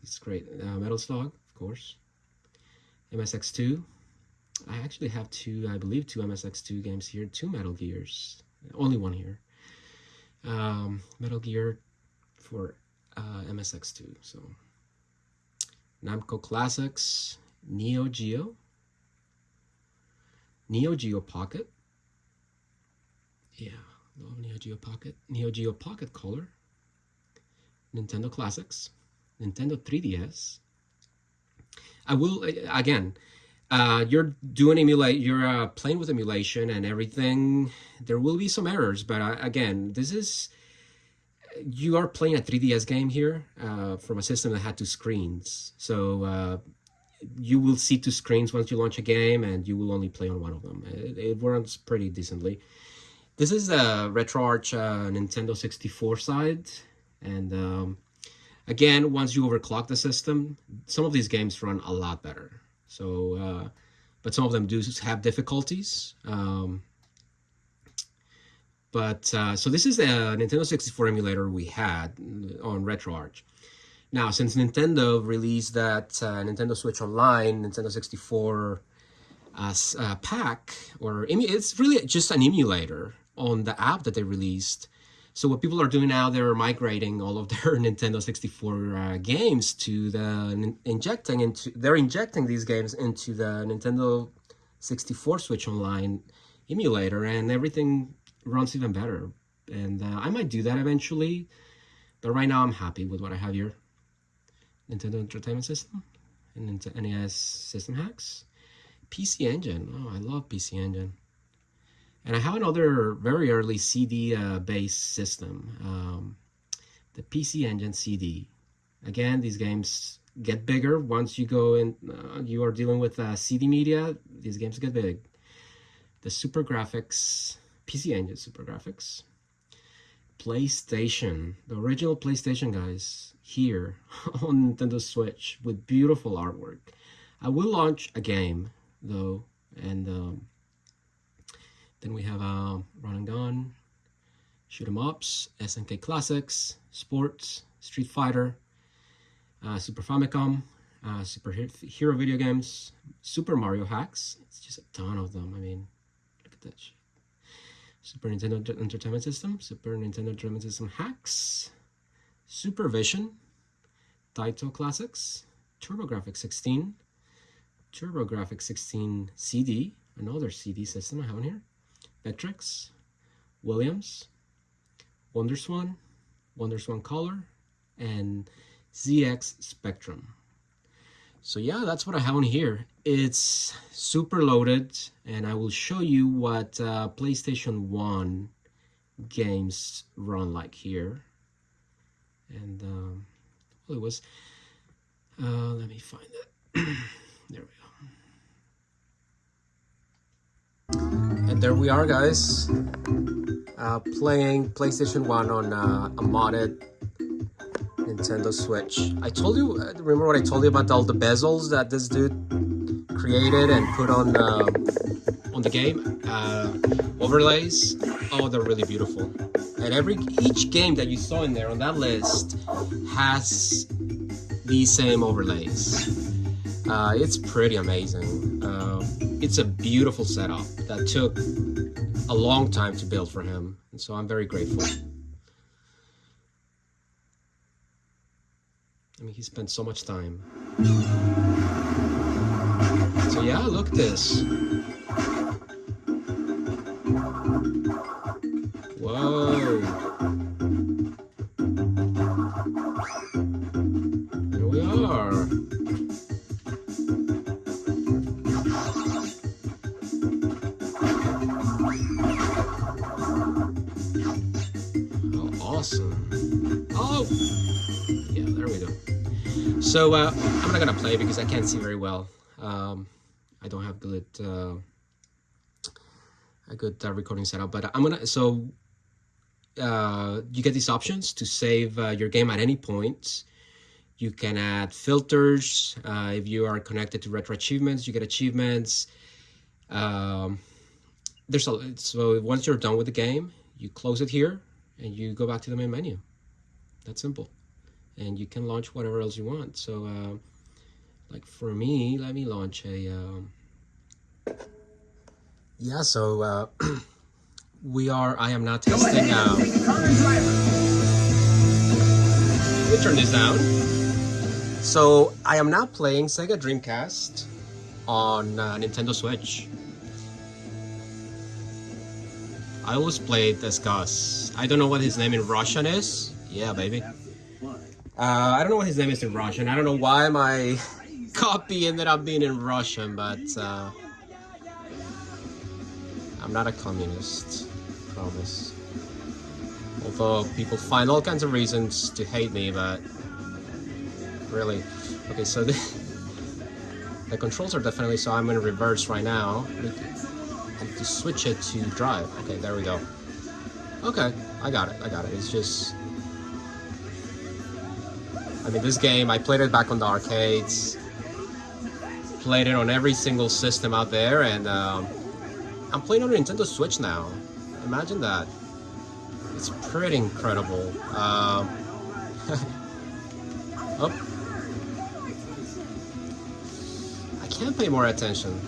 [SPEAKER 1] It's great. Uh, Metal Slug, of course. MSX2. I actually have two, I believe, two MSX2 games here. Two Metal Gears. Only one here. Um, Metal Gear for uh, MSX2. So Namco Classics, Neo Geo, Neo Geo Pocket. Yeah, love Neo Geo Pocket. Neo Geo Pocket Color. Nintendo Classics, Nintendo 3DS. I will again. Uh, you're doing emulate. You're uh, playing with emulation and everything. There will be some errors, but uh, again, this is you are playing a 3DS game here uh, from a system that had two screens. So uh, you will see two screens once you launch a game, and you will only play on one of them. It, it runs pretty decently. This is the RetroArch uh, Nintendo 64 side, and um, again, once you overclock the system, some of these games run a lot better. So, uh, but some of them do have difficulties. Um, but uh, so this is a Nintendo 64 emulator we had on RetroArch. Now, since Nintendo released that uh, Nintendo Switch Online, Nintendo 64 as uh, pack, or it's really just an emulator on the app that they released. So what people are doing now, they're migrating all of their Nintendo 64 uh, games to the injecting into they're injecting these games into the Nintendo 64 Switch Online emulator, and everything runs even better. And uh, I might do that eventually, but right now I'm happy with what I have here. Nintendo Entertainment System and NES System Hacks. PC Engine. Oh, I love PC Engine. And I have another very early CD-based uh, system, um, the PC Engine CD. Again, these games get bigger once you go in. Uh, you are dealing with uh, CD media. These games get big. The SuperGrafx, PC Engine SuperGrafx, PlayStation, the original PlayStation guys here on Nintendo Switch with beautiful artwork. I will launch a game though, and um, then we have uh, Run and Gun, Shoot 'em Ups, SNK Classics, Sports, Street Fighter, uh, Super Famicom, uh, Super Hero video games, Super Mario hacks. It's just a ton of them. I mean, look at that. Super Nintendo Entertainment System, Super Nintendo Entertainment System hacks, Super Vision, Taito Classics, TurboGrafx 16, TurboGrafx 16 CD, another CD system I have in here, Vectrex, Williams, WonderSwan, WonderSwan Color, and ZX Spectrum. So yeah, that's what I have on here. It's super loaded, and I will show you what uh, PlayStation 1 games run like here. And um, well, it was, uh, let me find it. there we And there we are, guys. Uh, playing PlayStation 1 on uh, a modded Nintendo Switch. I told you, uh, remember what I told you about all the bezels that this dude created and put on uh, on the game? Uh, overlays. Oh, they're really beautiful. And every each game that you saw in there on that list has these same overlays. Uh, it's pretty amazing. Um, it's a beautiful setup that took a long time to build for him, and so I'm very grateful. I mean, he spent so much time. So yeah, look at this. So uh, I'm not gonna play because I can't see very well. Um, I don't have good uh, a good uh, recording setup, but I'm gonna so uh, you get these options to save uh, your game at any point. You can add filters. Uh, if you are connected to Retro Achievements, you get achievements. Um, there's a so once you're done with the game, you close it here and you go back to the main menu. That's simple, and you can launch whatever else you want. So, uh, like for me, let me launch a. Um, yeah, so uh, we are. I am not testing. Um, let me turn this down. So I am now playing Sega Dreamcast on uh, Nintendo Switch. I always played as Gus. I don't know what his name in Russian is. Yeah, baby. Uh, I don't know what his name is in Russian. I don't know why my copy ended up being in Russian, but uh, I'm not a communist, promise. Although people find all kinds of reasons to hate me, but really. Okay, so the, the controls are definitely, so I'm in reverse right now. I have to switch it to drive. Okay, there we go. Okay, I got it, I got it. It's just... I mean, this game, I played it back on the arcades. Played it on every single system out there, and um, I'm playing on Nintendo Switch now. Imagine that. It's pretty incredible. Um, oh. I can't pay more attention.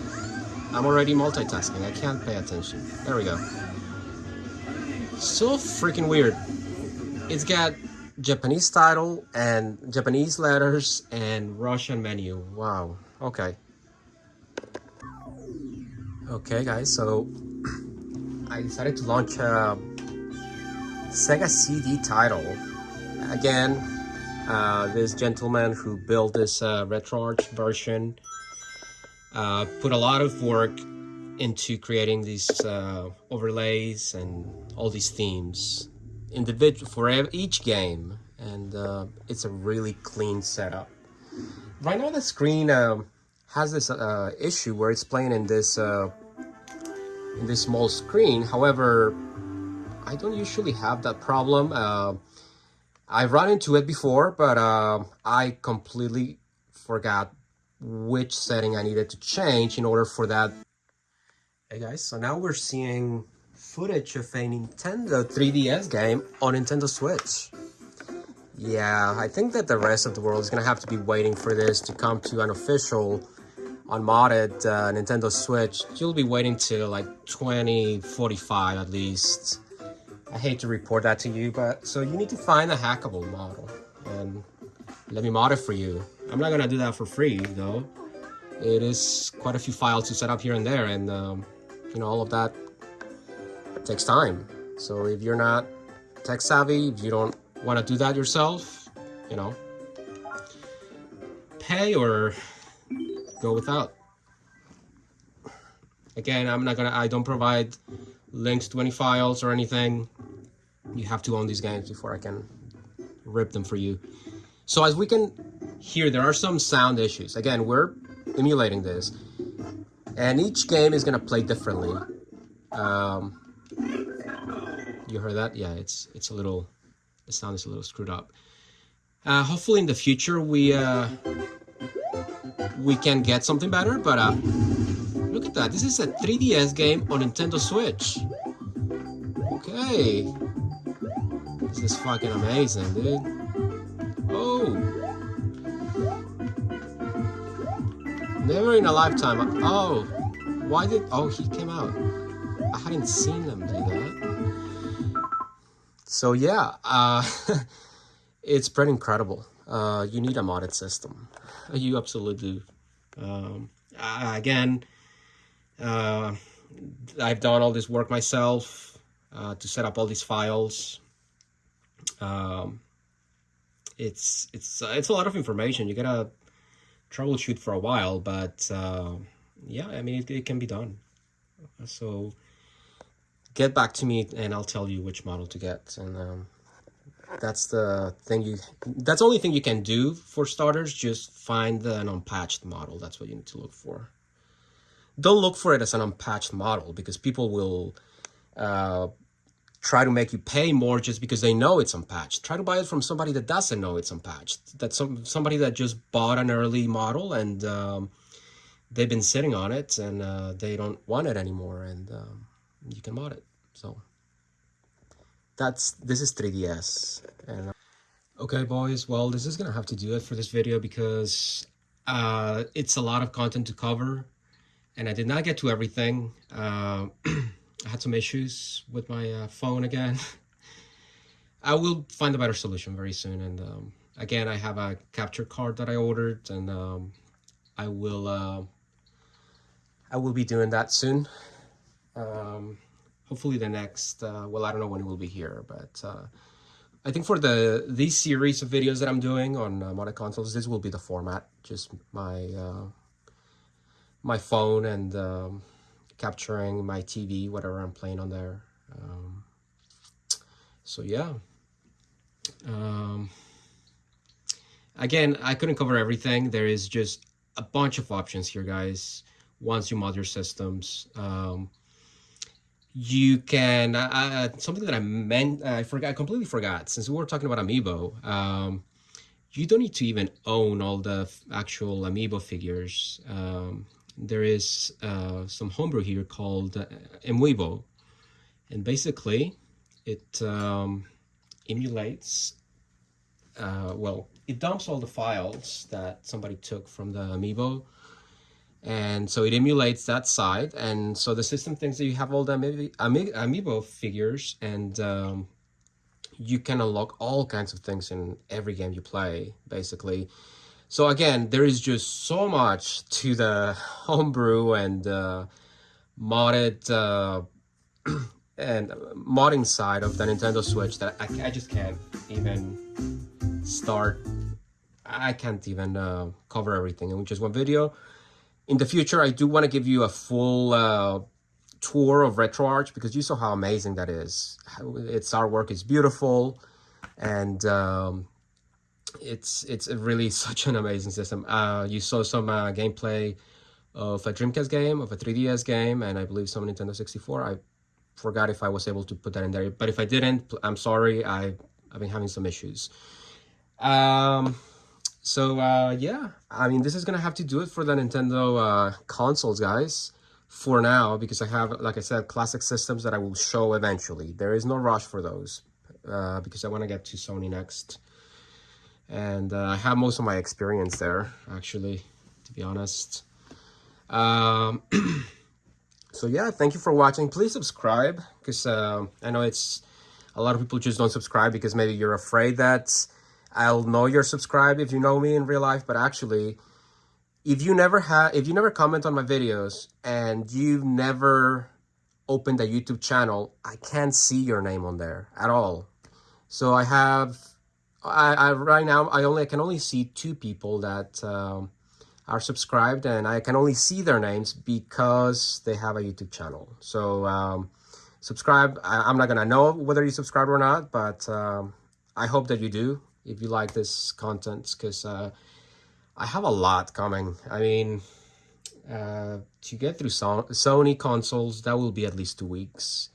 [SPEAKER 1] I'm already multitasking. I can't pay attention. There we go. So freaking weird. It's got Japanese title and Japanese letters and Russian menu. Wow. Okay. Okay, guys, so I decided to launch a Sega CD title. Again, uh, this gentleman who built this uh, RetroArch version uh, put a lot of work into creating these uh, overlays and all these themes individual for each game and uh, it's a really clean setup right now the screen um, has this uh, issue where it's playing in this uh, in this small screen. However, I don't usually have that problem. Uh, I've run into it before, but uh, I completely forgot which setting I needed to change in order for that. Hey guys, so now we're seeing footage of a Nintendo 3DS game on Nintendo Switch. Yeah, I think that the rest of the world is gonna have to be waiting for this to come to an official unmodded uh, Nintendo Switch, you'll be waiting till like 2045 at least. I hate to report that to you, but so you need to find a hackable model and let me mod it for you. I'm not gonna do that for free though. It is quite a few files to set up here and there and um, you know, all of that takes time. So if you're not tech savvy, if you don't want to do that yourself, you know, pay or go without. Again, I'm not gonna, I don't provide links to any files or anything. You have to own these games before I can rip them for you. So as we can hear, there are some sound issues. Again, we're emulating this. And each game is gonna play differently. Um, you heard that? Yeah, it's it's a little, the sound is a little screwed up. Uh, hopefully in the future we uh, we can get something better, but uh, look at that. This is a 3DS game on Nintendo Switch. Okay. This is fucking amazing, dude. Oh. Never in a lifetime. Oh. Why did... Oh, he came out. I hadn't seen them. So yeah, uh, it's pretty incredible. Uh, you need a modded system. You absolutely do. Um, again, uh, I've done all this work myself uh, to set up all these files. Um, it's it's uh, it's a lot of information. You gotta troubleshoot for a while, but uh, yeah, I mean it, it can be done. So get back to me and I'll tell you which model to get and. Um, that's the thing you that's the only thing you can do for starters just find an unpatched model that's what you need to look for don't look for it as an unpatched model because people will uh, try to make you pay more just because they know it's unpatched. Try to buy it from somebody that doesn't know it's unpatched. That's some somebody that just bought an early model and um, they've been sitting on it and uh, they don't want it anymore, and um, you can mod it. So that's this is 3ds and uh, okay boys well this is gonna have to do it for this video because uh it's a lot of content to cover and i did not get to everything. Uh, i had some issues with my uh, phone again. I will find a better solution very soon and um, again i have a capture card that i ordered and um, i will uh, i will be doing that soon. Um, hopefully the next uh, well i don't know when it will be here but uh, i think for the these series of videos that i'm doing on uh, modded consoles this will be the format just my uh, my phone and um, capturing my tv whatever i'm playing on there. Um, so yeah. Um, again i couldn't cover everything. There is just a bunch of options here guys once you mod your systems. Um, you can uh, uh, something that I meant I forgot I completely forgot since we were talking about amiibo. Um, you don't need to even own all the actual amiibo figures. Um, there is uh, some homebrew here called uh, Emuiibo, and basically it um, emulates. Uh, well, it dumps all the files that somebody took from the amiibo and so it emulates that side. And so the system thinks that you have all the Ami Ami amiibo figures and um, you can unlock all kinds of things in every game you play basically. So again there is just so much to the homebrew and uh, modded uh, and modding side of the Nintendo Switch that I, I just can't even start. I can't even uh, cover everything in just one video in the future, I do want to give you a full uh, tour of RetroArch because you saw how amazing that is. Its artwork is beautiful, and um, it's it's really such an amazing system. Uh, you saw some uh, gameplay of a Dreamcast game, of a 3DS game, and I believe some Nintendo 64. I forgot if I was able to put that in there, but if I didn't, I'm sorry. I I've been having some issues. Um, so uh, yeah, I mean, this is gonna have to do it for the Nintendo uh, consoles, guys. For now, because I have, like I said, classic systems that I will show eventually. There is no rush for those uh, because I want to get to Sony next. And uh, I have most of my experience there, actually, to be honest. Um, so yeah, thank you for watching. Please subscribe because uh, I know it's a lot of people just don't subscribe because maybe you're afraid that I'll know you're subscribed if you know me in real life, but actually, if you never have, if you never comment on my videos and you've never opened a YouTube channel, I can't see your name on there at all. So I have, I, I right now, I only I can only see two people that um, are subscribed and I can only see their names because they have a YouTube channel. So um, subscribe. I, am not going to know whether you subscribe or not, but um, I hope that you do if you like this content because uh, I have a lot coming. I mean, uh, to get through so Sony consoles, that will be at least two weeks.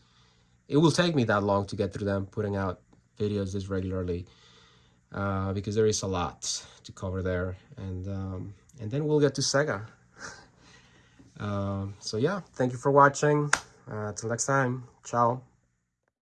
[SPEAKER 1] It will take me that long to get through them, putting out videos this regularly uh, because there is a lot to cover there. And, um, and then we'll get to Sega. Uh, so yeah, thank you for watching. Uh, till next time. Ciao.